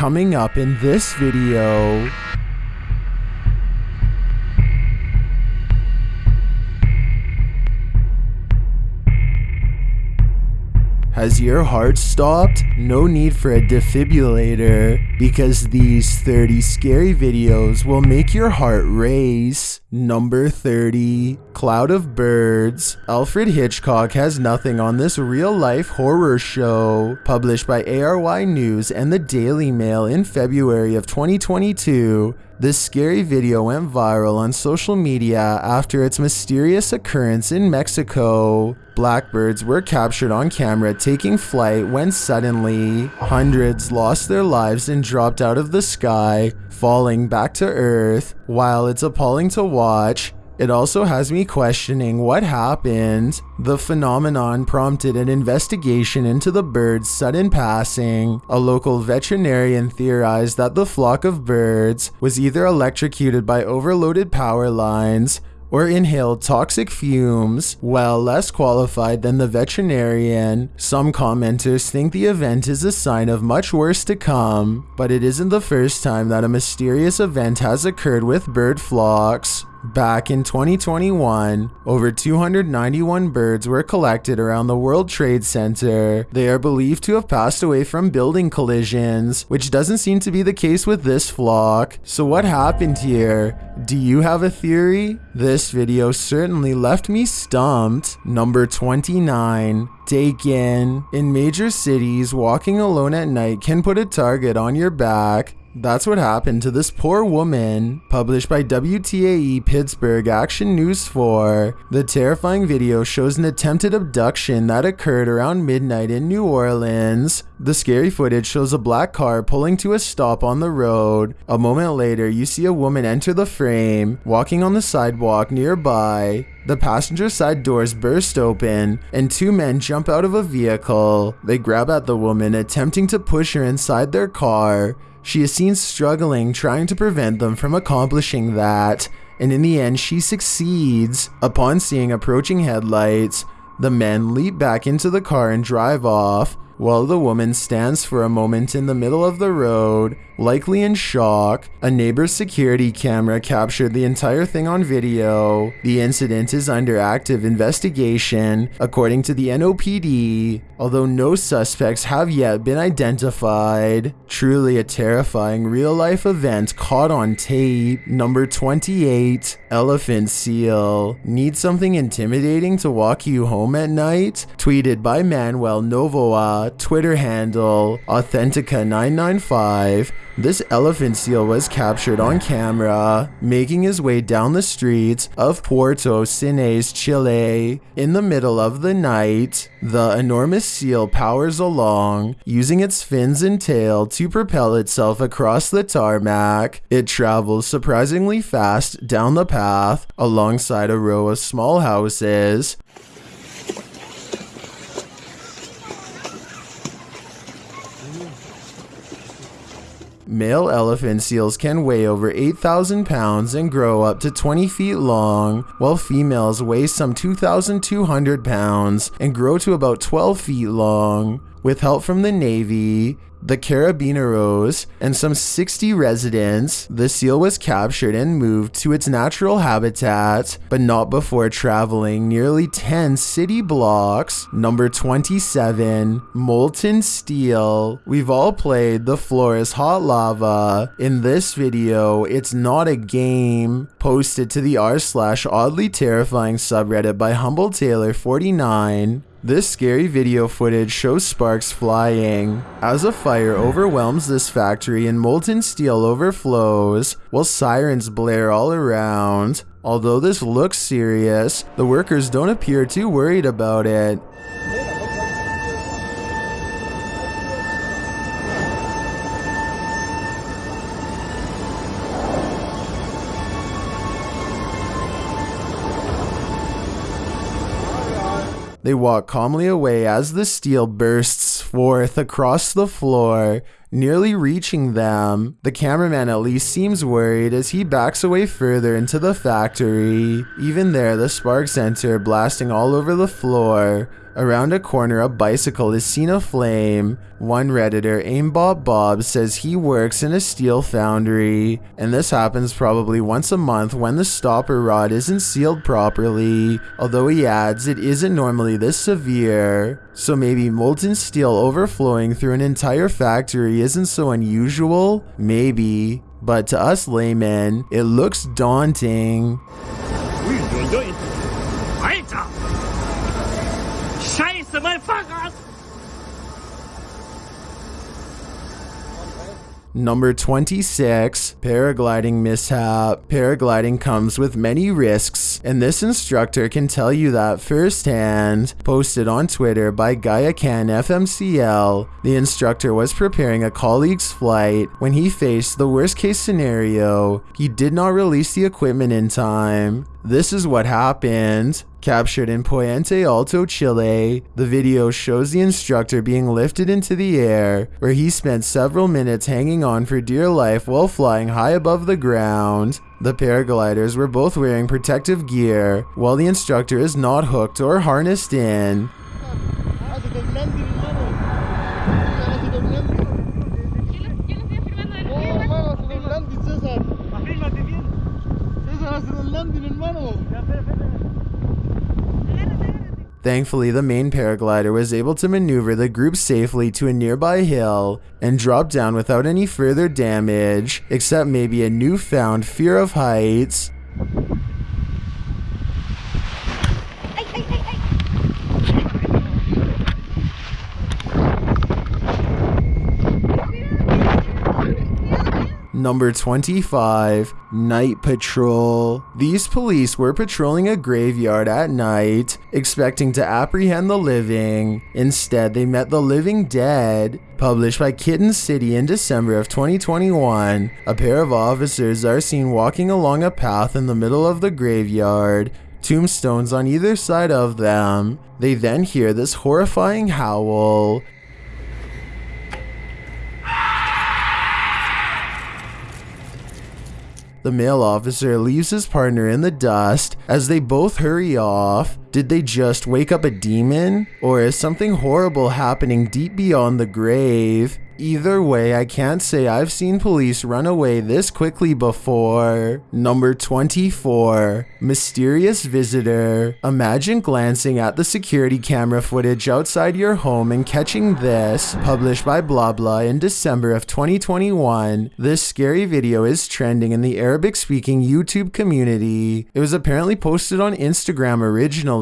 Coming up in this video. Has your heart stopped? No need for a defibrillator because these 30 scary videos will make your heart race. Number 30 Cloud of Birds. Alfred Hitchcock has nothing on this real life horror show. Published by ARY News and the Daily Mail in February of 2022. This scary video went viral on social media after its mysterious occurrence in Mexico. Blackbirds were captured on camera taking flight when suddenly hundreds lost their lives and dropped out of the sky, falling back to earth. While it's appalling to watch, it also has me questioning what happened. The phenomenon prompted an investigation into the bird's sudden passing. A local veterinarian theorized that the flock of birds was either electrocuted by overloaded power lines or inhaled toxic fumes. While less qualified than the veterinarian, some commenters think the event is a sign of much worse to come, but it isn't the first time that a mysterious event has occurred with bird flocks. Back in 2021, over 291 birds were collected around the World Trade Center. They are believed to have passed away from building collisions, which doesn't seem to be the case with this flock. So what happened here? Do you have a theory? This video certainly left me stumped. Number 29. Taken. In major cities, walking alone at night can put a target on your back. That's what happened to this poor woman. Published by WTAE Pittsburgh Action News 4. The terrifying video shows an attempted abduction that occurred around midnight in New Orleans. The scary footage shows a black car pulling to a stop on the road. A moment later, you see a woman enter the frame, walking on the sidewalk nearby. The passenger side doors burst open, and two men jump out of a vehicle. They grab at the woman, attempting to push her inside their car. She is seen struggling, trying to prevent them from accomplishing that, and in the end, she succeeds. Upon seeing approaching headlights, the men leap back into the car and drive off, while the woman stands for a moment in the middle of the road, likely in shock. A neighbor's security camera captured the entire thing on video. The incident is under active investigation, according to the NOPD, although no suspects have yet been identified. Truly a terrifying real life event caught on tape. Number 28 Elephant Seal. Need something intimidating to walk you home at night? Tweeted by Manuel Novoa, Twitter handle Authentica995. This elephant seal was captured on camera, making his way down the streets of Puerto Cisnes, Chile. In the middle of the night, the enormous seal powers along, using its fins and tail to propel itself across the tarmac. It travels surprisingly fast down the path, alongside a row of small houses. Male elephant seals can weigh over 8,000 pounds and grow up to 20 feet long, while females weigh some 2,200 pounds and grow to about 12 feet long. With help from the Navy, the Carabineros, and some 60 residents, the seal was captured and moved to its natural habitat, but not before traveling nearly 10 city blocks. Number 27, Molten Steel. We've all played The Floor is Hot Lava. In this video, it's not a game. Posted to the r slash oddly terrifying subreddit by Humble Taylor 49. This scary video footage shows sparks flying as a fire overwhelms this factory and molten steel overflows while sirens blare all around. Although this looks serious, the workers don't appear too worried about it. They walk calmly away as the steel bursts forth across the floor, nearly reaching them. The cameraman at least seems worried as he backs away further into the factory. Even there, the sparks enter, blasting all over the floor. Around a corner, a bicycle is seen aflame. One Redditor, Aimbot Bob, says he works in a steel foundry, and this happens probably once a month when the stopper rod isn't sealed properly, although he adds it isn't normally this severe. So maybe molten steel overflowing through an entire factory isn't so unusual? Maybe. But to us laymen, it looks daunting. Number 26, paragliding mishap. Paragliding comes with many risks, and this instructor can tell you that firsthand. Posted on Twitter by Gaiacan FMCL, the instructor was preparing a colleague's flight when he faced the worst case scenario. He did not release the equipment in time. This is what happened. Captured in Puente Alto, Chile, the video shows the instructor being lifted into the air, where he spent several minutes hanging on for dear life while flying high above the ground. The paragliders were both wearing protective gear, while the instructor is not hooked or harnessed in. Thankfully, the main paraglider was able to maneuver the group safely to a nearby hill and drop down without any further damage, except maybe a newfound fear of heights. Number 25, Night Patrol. These police were patrolling a graveyard at night, expecting to apprehend the living. Instead, they met the living dead. Published by Kitten City in December of 2021, a pair of officers are seen walking along a path in the middle of the graveyard, tombstones on either side of them. They then hear this horrifying howl. The male officer leaves his partner in the dust as they both hurry off. Did they just wake up a demon? Or is something horrible happening deep beyond the grave? Either way, I can't say I've seen police run away this quickly before. Number 24. Mysterious Visitor. Imagine glancing at the security camera footage outside your home and catching this. Published by Blah Blah in December of 2021. This scary video is trending in the Arabic speaking YouTube community. It was apparently posted on Instagram originally.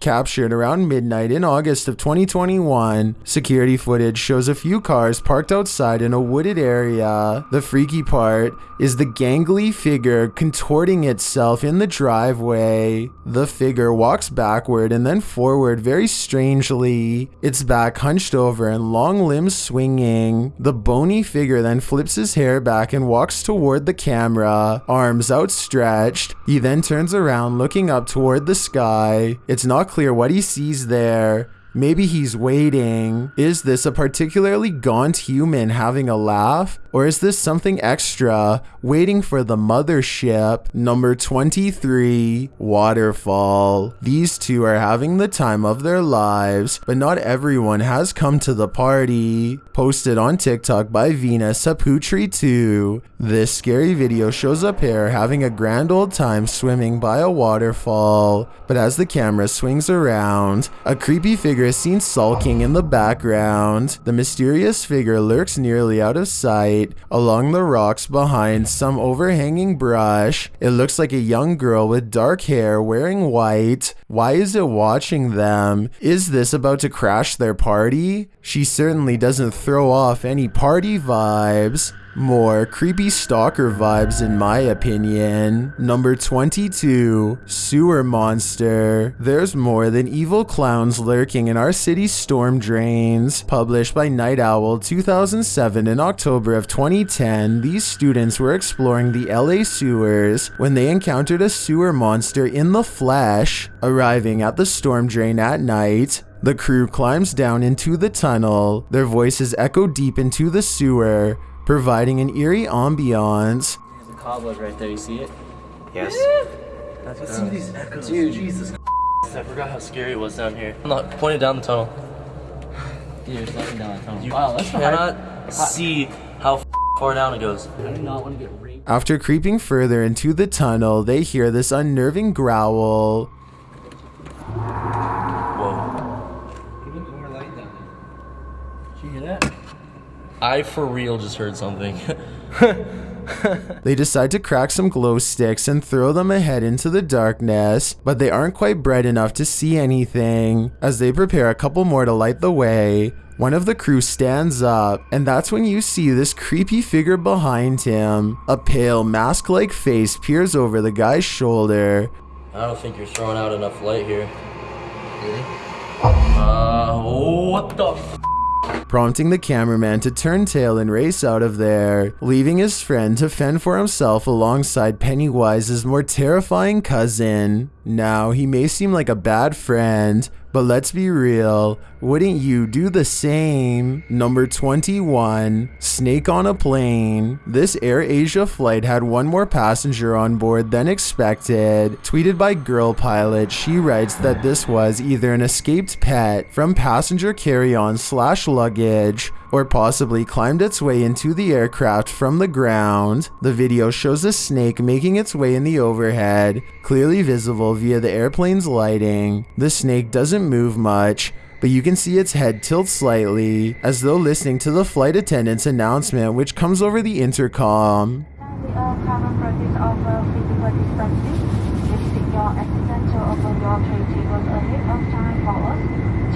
Captured around midnight in August of 2021. Security footage shows a few cars parked outside in a wooded area. The freaky part is the gangly figure contorting itself in the driveway. The figure walks backward and then forward very strangely, its back hunched over and long limbs swinging. The bony figure then flips his hair back and walks toward the camera, arms outstretched. He then turns around looking up toward the sky. It's not clear what he sees there. Maybe he's waiting. Is this a particularly gaunt human having a laugh? Or is this something extra waiting for the mothership? Number 23, Waterfall. These two are having the time of their lives, but not everyone has come to the party. Posted on TikTok by Vina Saputri2. This scary video shows a pair having a grand old time swimming by a waterfall, but as the camera swings around, a creepy figure is seen sulking in the background. The mysterious figure lurks nearly out of sight along the rocks behind some overhanging brush. It looks like a young girl with dark hair wearing white. Why is it watching them? Is this about to crash their party? She certainly doesn't throw off any party vibes. More creepy stalker vibes, in my opinion. Number 22 Sewer Monster. There's more than evil clowns lurking in our city's storm drains. Published by Night Owl 2007 in October of 2010, these students were exploring the LA sewers when they encountered a sewer monster in the flesh. Arriving at the storm drain at night, The crew climbs down into the tunnel. Their voices echo deep into the sewer, providing an eerie ambiance. The cobweb right there, you see it? Yes. Let's see these echoes. Dude, Jesus. I forgot how scary it was down here. I'm not pointing down the tunnel. Dude, you're down a tunnel. You wow, that's cannot see how far down it goes. I do not want to get raped. After creeping further into the tunnel, they hear this unnerving growl. Whoa. Even more light down there. Did you hear that? I for real just heard something. They decide to crack some glow sticks and throw them ahead into the darkness, but they aren't quite bright enough to see anything. As they prepare a couple more to light the way, one of the crew stands up, and that's when you see this creepy figure behind him. A pale, mask like face peers over the guy's shoulder. I don't think you're throwing out enough light here. Uh, what the f- prompting the cameraman to turn tail and race out of there, leaving his friend to fend for himself alongside Pennywise's more terrifying cousin. Now, he may seem like a bad friend, but let's be real, wouldn't you do the same? Number 21, Snake on a Plane. This Air Asia flight had one more passenger on board than expected. Tweeted by Girl Pilot, she writes that this was either an escaped pet from passenger carry-on slash luggage or possibly climbed its way into the aircraft from the ground. The video shows a snake making its way in the overhead, clearly visible via the airplane's lighting. The snake doesn't move much, but you can see its head tilt slightly, as though listening to the flight attendant's announcement which comes over the intercom uh, common practice of uh, physical distancing, lifting your accidental over your tray tables ahead of time for us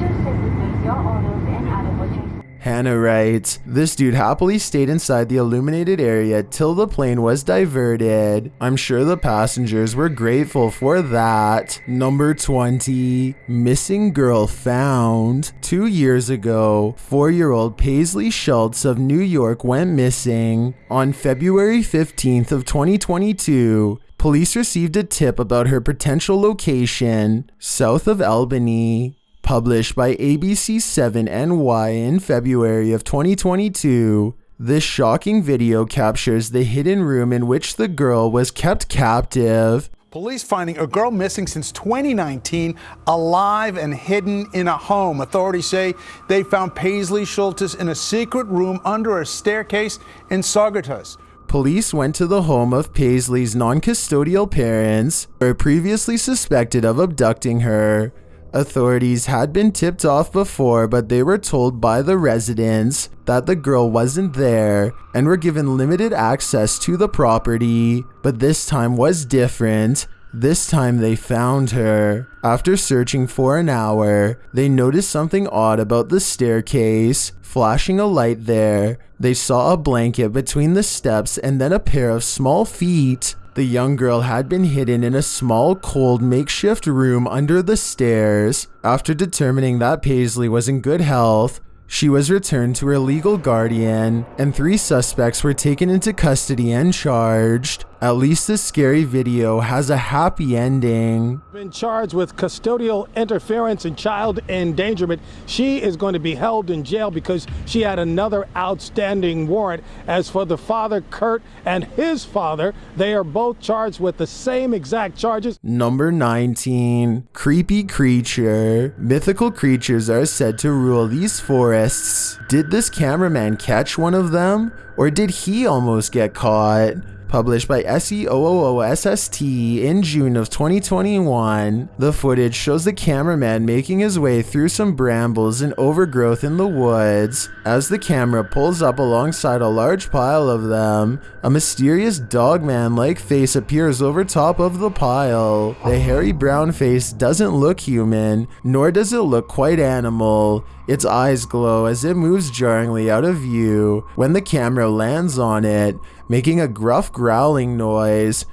to segregate your orders and other purchases. Hannah writes, This dude happily stayed inside the illuminated area till the plane was diverted. I'm sure the passengers were grateful for that. Number 20, Missing Girl Found. Two years ago, four year old Paislee Schultz of New York went missing. On February 15th of 2022, police received a tip about her potential location south of Albany published by ABC7NY in February of 2022. This shocking video captures the hidden room in which the girl was kept captive. Police finding a girl missing since 2019, alive and hidden in a home. Authorities say they found Paislee Shultis in a secret room under a staircase in Saugerties. Police went to the home of Paislee's non custodial parents, who were previously suspected of abducting her. Authorities had been tipped off before, but they were told by the residents that the girl wasn't there and were given limited access to the property. But this time was different. This time they found her. After searching for an hour, they noticed something odd about the staircase. Flashing a light there, they saw a blanket between the steps and then a pair of small feet. The young girl had been hidden in a small, cold makeshift room under the stairs. After determining that Paislee was in good health, she was returned to her legal guardian, and three suspects were taken into custody and charged. At least this scary video has a happy ending. Been charged with custodial interference and child endangerment. She is going to be held in jail because she had another outstanding warrant. As for the father, Kurt, and his father, they are both charged with the same exact charges. Number 19. Creepy Creature. Mythical creatures are said to rule these forests. Did this cameraman catch one of them? Or did he almost get caught? Published by SEOOSST in June of 2021, the footage shows the cameraman making his way through some brambles and overgrowth in the woods. As the camera pulls up alongside a large pile of them, a mysterious dogman like face appears over top of the pile. The hairy brown face doesn't look human, nor does it look quite animal. Its eyes glow as it moves jarringly out of view when the camera lands on it, making a gruff growling noise.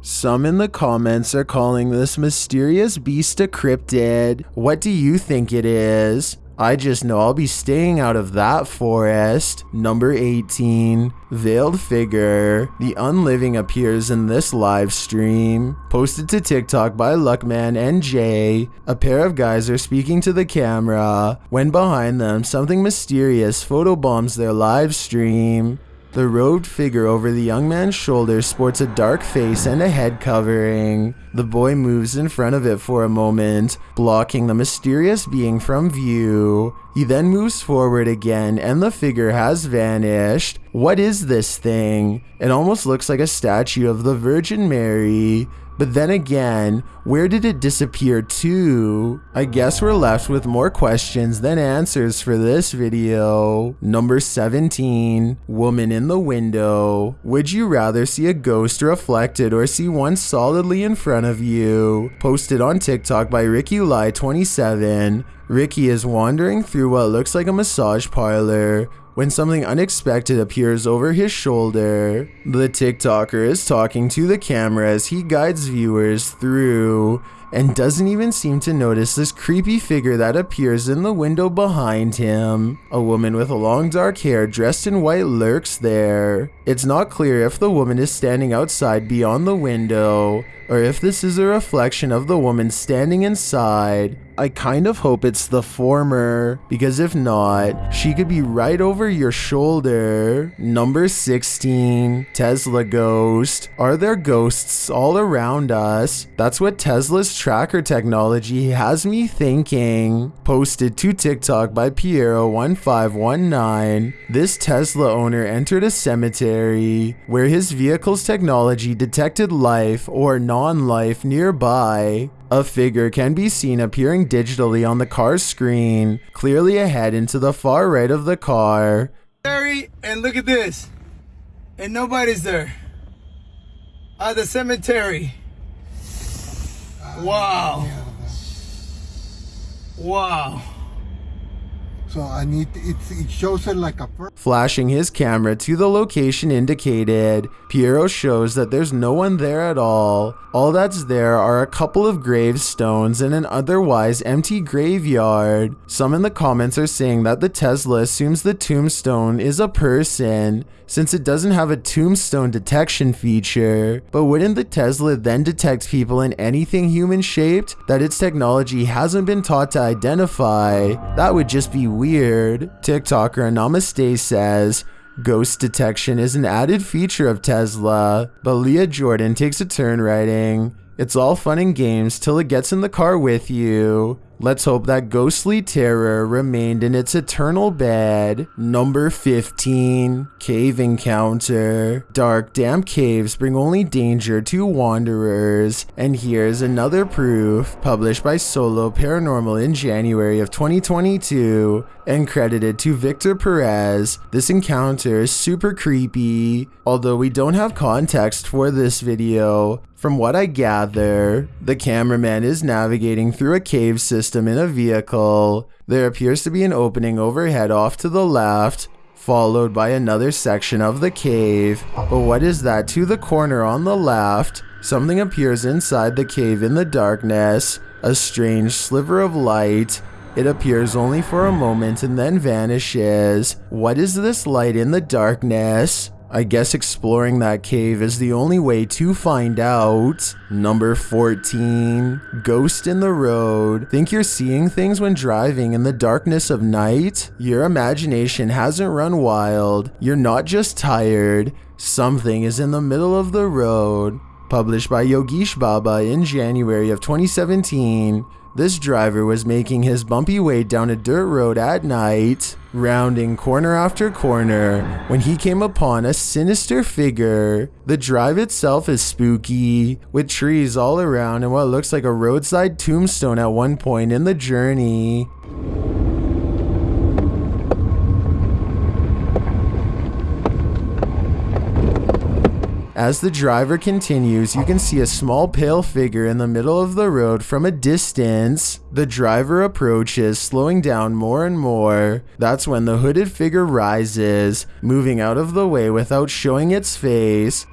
Some in the comments are calling this mysterious beast a cryptid. What do you think it is? I just know I'll be staying out of that forest. Number 18. Veiled figure. The unliving appears in this live stream. Posted to TikTok by Luckman and Jay. A pair of guys are speaking to the camera when behind them something mysterious photobombs their live stream. The robed figure over the young man's shoulder sports a dark face and a head covering. The boy moves in front of it for a moment, blocking the mysterious being from view. He then moves forward again and the figure has vanished. What is this thing? It almost looks like a statue of the Virgin Mary. But then again, where did it disappear to? I guess we're left with more questions than answers for this video. Number 17. Woman in the window. Would you rather see a ghost reflected or see one solidly in front of you? Posted on TikTok by Ricky Lie 27. Ricky is wandering through what looks like a massage parlor when something unexpected appears over his shoulder. The TikToker is talking to the camera as he guides viewers through and doesn't even seem to notice this creepy figure that appears in the window behind him. A woman with long dark hair dressed in white lurks there. It's not clear if the woman is standing outside beyond the window or if this is a reflection of the woman standing inside. I kind of hope it's the former, because if not, she could be right over your shoulder. Number 16, Tesla Ghost. Are there ghosts all around us? That's what Tesla's tracker technology has me thinking. Posted to TikTok by Piero1519. This Tesla owner entered a cemetery where his vehicle's technology detected life or non life nearby. A figure can be seen appearing digitally on the car's screen, clearly ahead into the far right of the car. And look at this. And nobody's there. At the cemetery. Wow. Wow. So I need it. It shows it like a. Flashing his camera to the location indicated, Piero shows that there's no one there at all. All that's there are a couple of gravestones in an otherwise empty graveyard. Some in the comments are saying that the Tesla assumes the tombstone is a person, since it doesn't have a tombstone detection feature. But wouldn't the Tesla then detect people in anything human shaped that its technology hasn't been taught to identify? That would just be weird. TikToker Namaste says, Ghost detection is an added feature of Tesla, but Leah Jordan takes a turn writing. It's all fun and games till it gets in the car with you. Let's hope that ghostly terror remained in its eternal bed. Number 15 Cave Encounter. Dark, damp caves bring only danger to wanderers. And here's another proof, published by Solo Paranormal in January of 2022 and credited to Victor Perez. This encounter is super creepy, although we don't have context for this video. From what I gather, the cameraman is navigating through a cave system in a vehicle. There appears to be an opening overhead off to the left, followed by another section of the cave. But what is that to the corner on the left? Something appears inside the cave in the darkness, a strange sliver of light. It appears only for a moment and then vanishes. What is this light in the darkness? I guess exploring that cave is the only way to find out. Number 14. Ghost in the road. Think you're seeing things when driving in the darkness of night? Your imagination hasn't run wild. You're not just tired. Something is in the middle of the road. Published by Yogesh Baba in January of 2017. This driver was making his bumpy way down a dirt road at night, rounding corner after corner, when he came upon a sinister figure. The drive itself is spooky, with trees all around and what looks like a roadside tombstone at one point in the journey. As the driver continues, you can see a small pale figure in the middle of the road from a distance. The driver approaches, slowing down more and more. That's when the hooded figure rises, moving out of the way without showing its face.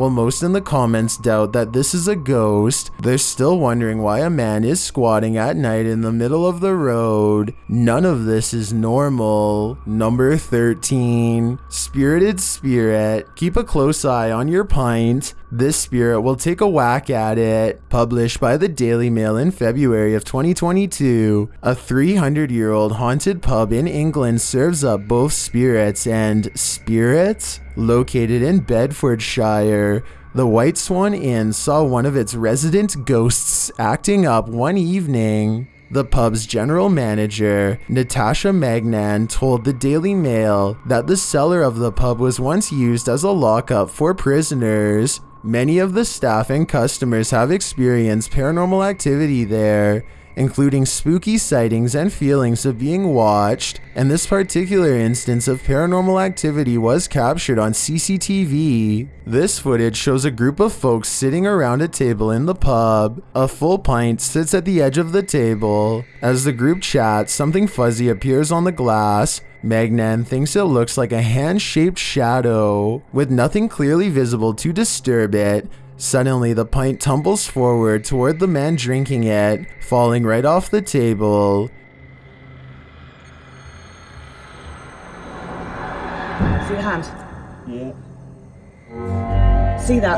While most in the comments doubt that this is a ghost, they're still wondering why a man is squatting at night in the middle of the road. None of this is normal. Number 13. Spirited Spirit. Keep a close eye on your pint. This spirit will take a whack at it. Published by the Daily Mail in February of 2022, a 300 year old haunted pub in England serves up both spirits and spirits. Located in Bedfordshire, the White Swan Inn saw one of its resident ghosts acting up one evening. The pub's general manager, Natasha Magnan, told the Daily Mail that the cellar of the pub was once used as a lockup for prisoners. Many of the staff and customers have experienced paranormal activity there, including spooky sightings and feelings of being watched, and this particular instance of paranormal activity was captured on CCTV. This footage shows a group of folks sitting around a table in the pub. A full pint sits at the edge of the table. As the group chats, something fuzzy appears on the glass, Magnan thinks it looks like a hand shaped shadow, with nothing clearly visible to disturb it. Suddenly, the pint tumbles forward toward the man drinking it, falling right off the table. See the hand? Yeah. See that?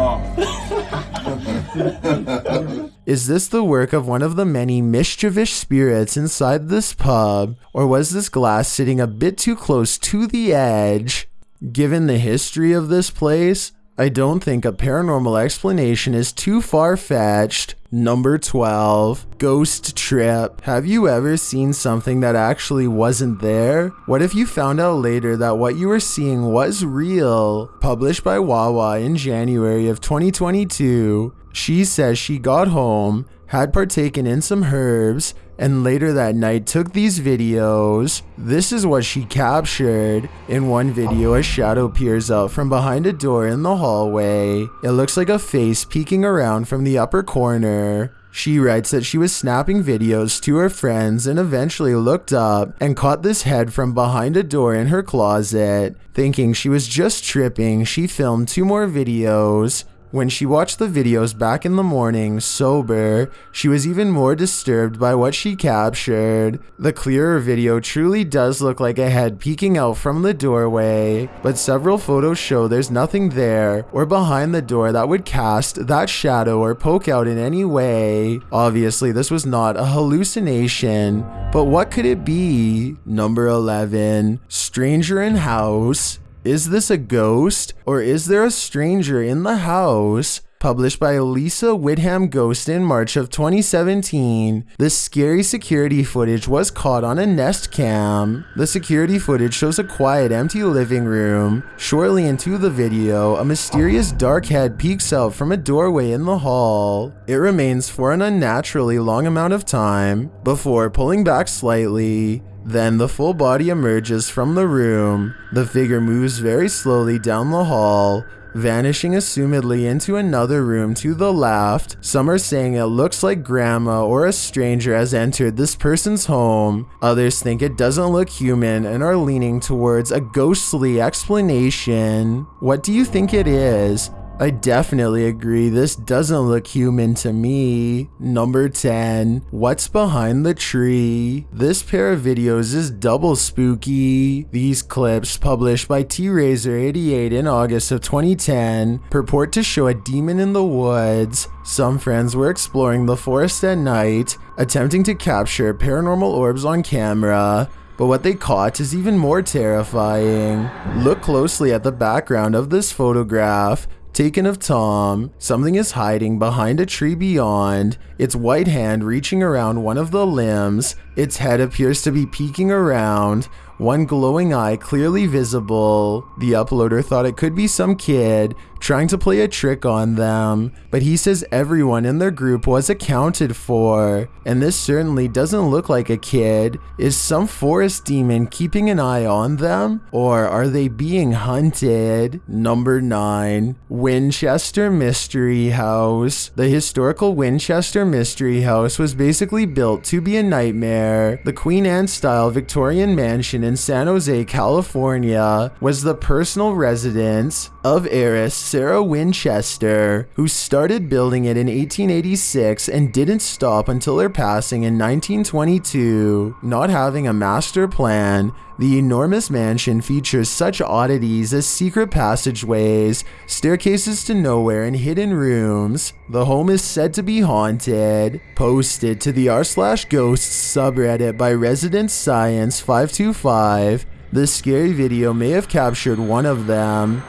Oh. Is this the work of one of the many mischievous spirits inside this pub, or was this glass sitting a bit too close to the edge? Given the history of this place, I don't think a paranormal explanation is too far fetched. Number 12, Ghost Trip. Have you ever seen something that actually wasn't there? What if you found out later that what you were seeing was real? Published by Wawa in January of 2022. She says she got home, had partaken in some herbs, and later that night took these videos. This is what she captured. In one video, a shadow peers out from behind a door in the hallway. It looks like a face peeking around from the upper corner. She writes that she was snapping videos to her friends and eventually looked up and caught this head from behind a door in her closet. Thinking she was just tripping, she filmed two more videos. When she watched the videos back in the morning, sober, she was even more disturbed by what she captured. The clearer video truly does look like a head peeking out from the doorway, but several photos show there's nothing there or behind the door that would cast that shadow or poke out in any way. Obviously, this was not a hallucination, but what could it be? Number 11, Stranger in House. Is this a ghost or is there a stranger in the house? Published by Lisa Whitham Ghost in March of 2017, this scary security footage was caught on a Nest cam. The security footage shows a quiet, empty living room. Shortly into the video, a mysterious dark head peeks out from a doorway in the hall. It remains for an unnaturally long amount of time before pulling back slightly. Then the full body emerges from the room. The figure moves very slowly down the hall, vanishing assumedly into another room to the left. Some are saying it looks like grandma or a stranger has entered this person's home. Others think it doesn't look human and are leaning towards a ghostly explanation. What do you think it is? I definitely agree. This doesn't look human to me. Number 10. What's behind the tree? This pair of videos is double spooky. These clips, published by T-Razor88 in August of 2010, purport to show a demon in the woods. Some friends were exploring the forest at night, attempting to capture paranormal orbs on camera. But what they caught is even more terrifying. Look closely at the background of this photograph. Taken of Tom, something is hiding behind a tree beyond, its white hand reaching around one of the limbs, its head appears to be peeking around, one glowing eye clearly visible. The uploader thought it could be some kid trying to play a trick on them, but he says everyone in their group was accounted for, and this certainly doesn't look like a kid. Is some forest demon keeping an eye on them, or are they being hunted? Number 9. Winchester Mystery House. The historical Winchester Mystery House was basically built to be a nightmare. The Queen Anne style Victorian mansion in San Jose, California was the personal residence of heiress Sarah Winchester, who started building it in 1886 and didn't stop until her passing in 1922. Not having a master plan, the enormous mansion features such oddities as secret passageways, staircases to nowhere, and hidden rooms. The home is said to be haunted. Posted to the r slash ghosts subreddit by Resident Science 525. this scary video may have captured one of them.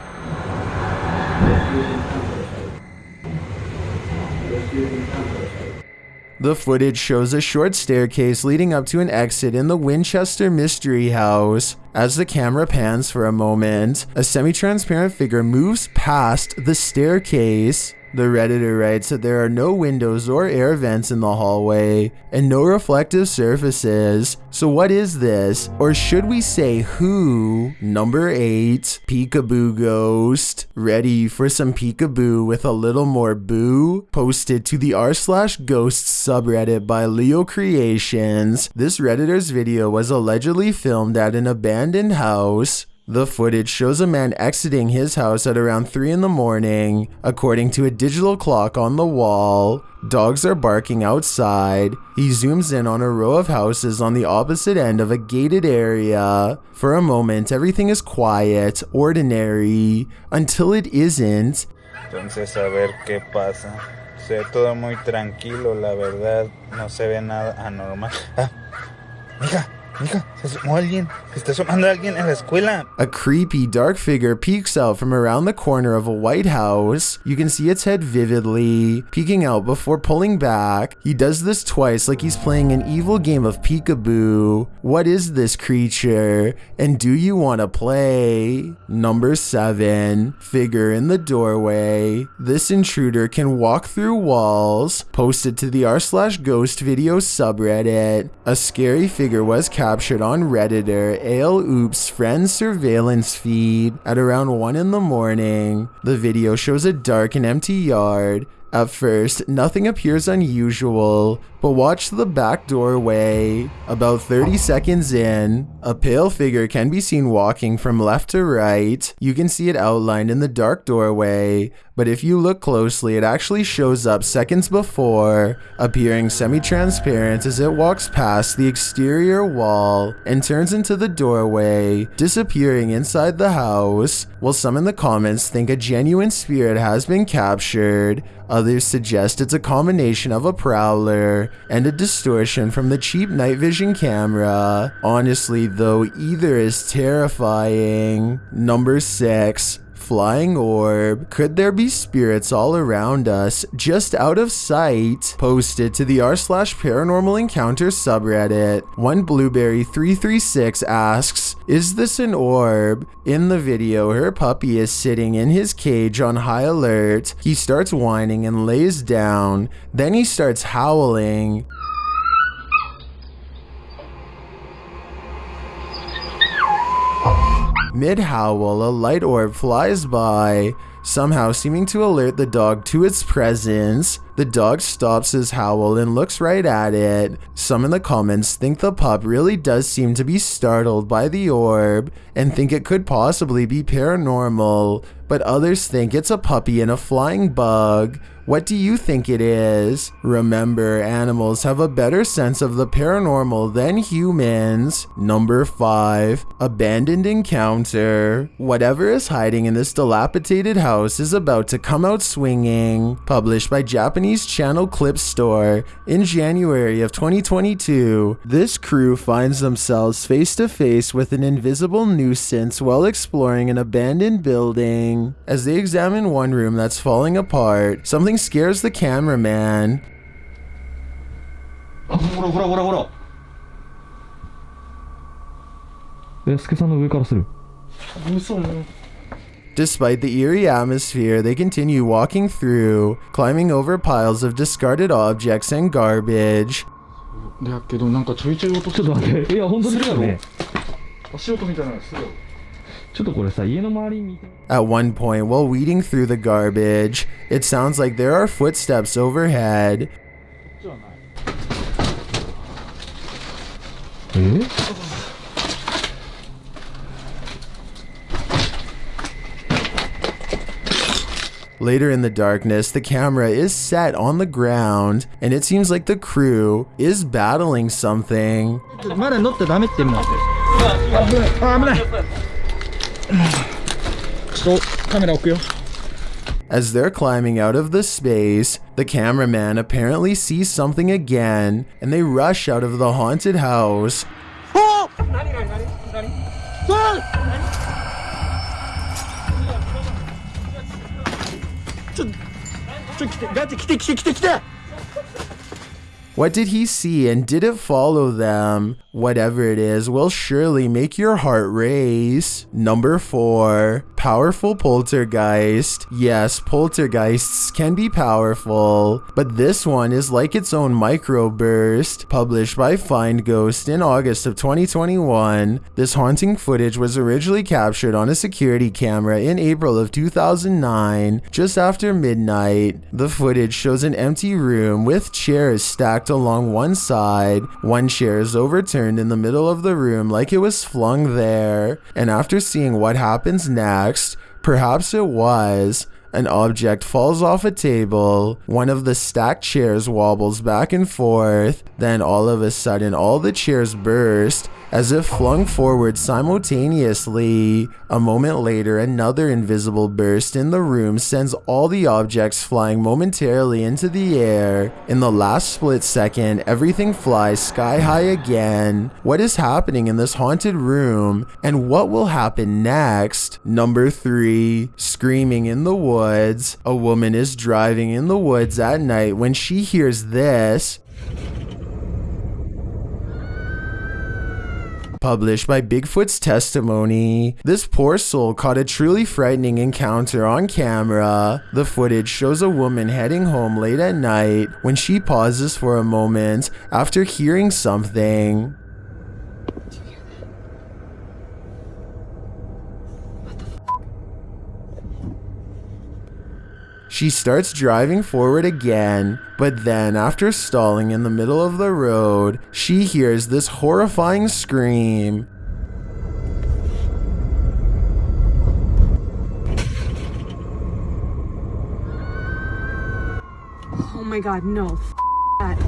The footage shows a short staircase leading up to an exit in the Winchester Mystery House. As the camera pans for a moment, a semi transparent figure moves past the staircase. The Redditor writes that there are no windows or air vents in the hallway and no reflective surfaces. So, what is this? Or should we say who? Number 8 Peekaboo Ghost. Ready for some peekaboo with a little more boo? Posted to the r slash ghosts subreddit by Leo Creations. This Redditor's video was allegedly filmed at an abandoned house. The footage shows a man exiting his house at around 3 in the morning. According to a digital clock on the wall, dogs are barking outside. He zooms in on a row of houses on the opposite end of a gated area. For a moment, everything is quiet, ordinary, until it isn't. Entonces a ver qué pasa. Se ve todo muy tranquilo, la verdad. No se ve nada anormal. Ah, mija, A creepy dark figure peeks out from around the corner of a white house. You can see its head vividly, peeking out before pulling back. He does this twice like he's playing an evil game of peekaboo. What is this creature? And do you want to play? Number 7. Figure in the doorway. This intruder can walk through walls. Posted to the r slash ghost video subreddit. A scary figure was captured on Redditor Ale Oops friend surveillance feed at around 1 in the morning. The video shows a dark and empty yard. At first, nothing appears unusual, but watch the back doorway. About 30 seconds in, a pale figure can be seen walking from left to right. You can see it outlined in the dark doorway, but if you look closely, it actually shows up seconds before, appearing semi transparent as it walks past the exterior wall and turns into the doorway, disappearing inside the house. While some in the comments think a genuine spirit has been captured, others suggest it's a combination of a prowler and a distortion from the cheap night vision camera. Honestly, though, either is terrifying. Number 6. Flying orb. Could there be spirits all around us, just out of sight? Posted to the r slash paranormal encounter subreddit. One blueberry 336 asks, Is this an orb? In the video, her puppy is sitting in his cage on high alert. He starts whining and lays down. Then he starts howling. Mid howl, a light orb flies by, somehow seeming to alert the dog to its presence. The dog stops his howl and looks right at it. Some in the comments think the pup really does seem to be startled by the orb and think it could possibly be paranormal, but others think it's a puppy and a flying bug. What do you think it is? Remember, animals have a better sense of the paranormal than humans. Number 5. Abandoned Encounter. Whatever is hiding in this dilapidated house is about to come out swinging. Published by Japanese channel Clip Store in January of 2022. This crew finds themselves face to face with an invisible nuisance while exploring an abandoned building. As they examine one room that's falling apart, something scares the cameraman. Despite the eerie atmosphere, they continue walking through, climbing over piles of discarded objects and garbage. だけどなんかちょいちょい音ちょっと待っていや本当ですよね足音みたいなのするよちょっとこれさ家の周りに At one point, while weeding through the garbage, it sounds like there are footsteps overhead. Later in the darkness, the camera is set on the ground, and it seems like the crew is battling something. As they're climbing out of the space, the cameraman apparently sees something again, and they rush out of the haunted house. Oh! ちょ来てガチ来て来て来て来て What did he see and did it follow them? Whatever it is will surely make your heart race. Number 4. Powerful poltergeist. Yes, poltergeists can be powerful, but this one is like its own microburst. Published by Find Ghost in August of 2021, this haunting footage was originally captured on a security camera in April of 2009, just after midnight. The footage shows an empty room with chairs stacked along one side. One chair is overturned in the middle of the room like it was flung there. And after seeing what happens next, perhaps it was. An object falls off a table, one of the stacked chairs wobbles back and forth, then all of a sudden all the chairs burst as if flung forward simultaneously. A moment later, another invisible burst in the room sends all the objects flying momentarily into the air. In the last split second, everything flies sky high again. What is happening in this haunted room, and what will happen next? Number 3 Screaming in the woods. A woman is driving in the woods at night when she hears this. Published by Bigfoot's testimony. This poor soul caught a truly frightening encounter on camera. The footage shows a woman heading home late at night when she pauses for a moment after hearing something. She starts driving forward again, but then, after stalling in the middle of the road, she hears this horrifying scream. Oh my god, no. F that.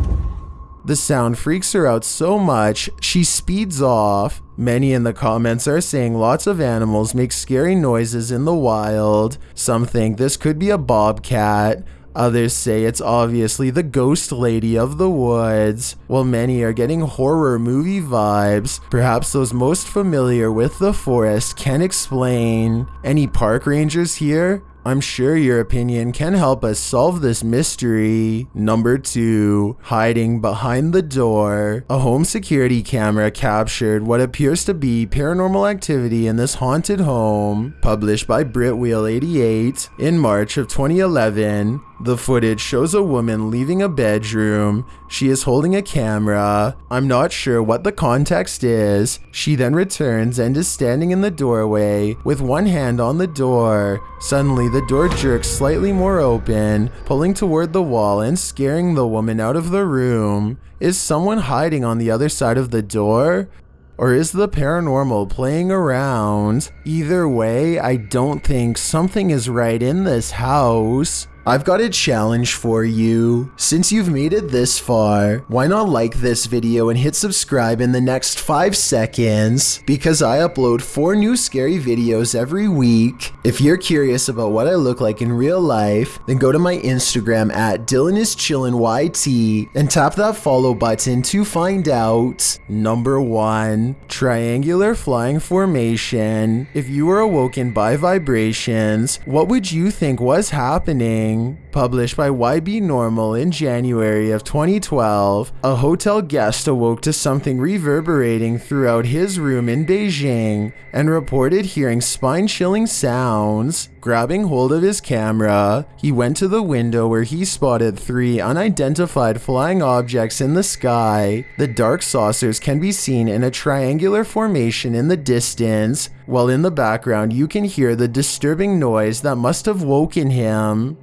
The sound freaks her out so much, she speeds off. Many in the comments are saying lots of animals make scary noises in the wild. Some think this could be a bobcat. Others say it's obviously the ghost lady of the woods, while many are getting horror movie vibes. Perhaps those most familiar with the forest can explain. Any park rangers here? I'm sure your opinion can help us solve this mystery. Number 2. Hiding behind the door. A home security camera captured what appears to be paranormal activity in this haunted home. Published by Britwheel88 in March of 2011. The footage shows a woman leaving a bedroom. She is holding a camera. I'm not sure what the context is. She then returns and is standing in the doorway with one hand on the door. Suddenly, the door jerks slightly more open, pulling toward the wall and scaring the woman out of the room. Is someone hiding on the other side of the door? Or is the paranormal playing around? Either way, I don't think something is right in this house. I've got a challenge for you. Since you've made it this far, why not like this video and hit subscribe in the next 5 seconds? Because I upload 4 new scary videos every week. If you're curious about what I look like in real life, then go to my Instagram at DylanIsChillinYT and tap that follow button to find out. Number 1. Triangular Flying Formation. If you were awoken by vibrations, what would you think was happening? Published by YB Normal in January of 2012, a hotel guest awoke to something reverberating throughout his room in Beijing and reported hearing spine chilling sounds. Grabbing hold of his camera, he went to the window where he spotted three unidentified flying objects in the sky. The dark saucers can be seen in a triangular formation in the distance, while in the background you can hear the disturbing noise that must have woken him.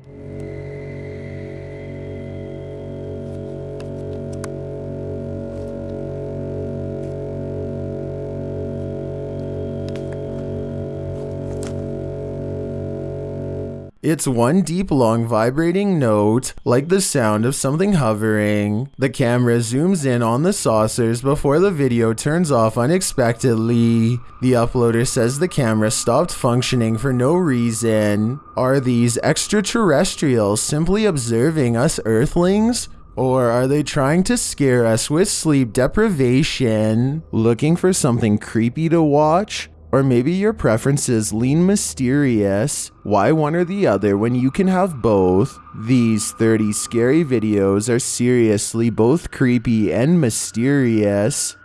It's one deep, long, vibrating note, like the sound of something hovering. The camera zooms in on the saucers before the video turns off unexpectedly. The uploader says the camera stopped functioning for no reason. Are these extraterrestrials simply observing us Earthlings? Or are they trying to scare us with sleep deprivation? Looking for something creepy to watch? Or maybe your preferences lean mysterious. Why one or the other when you can have both? These 30 scary videos are seriously both creepy and mysterious.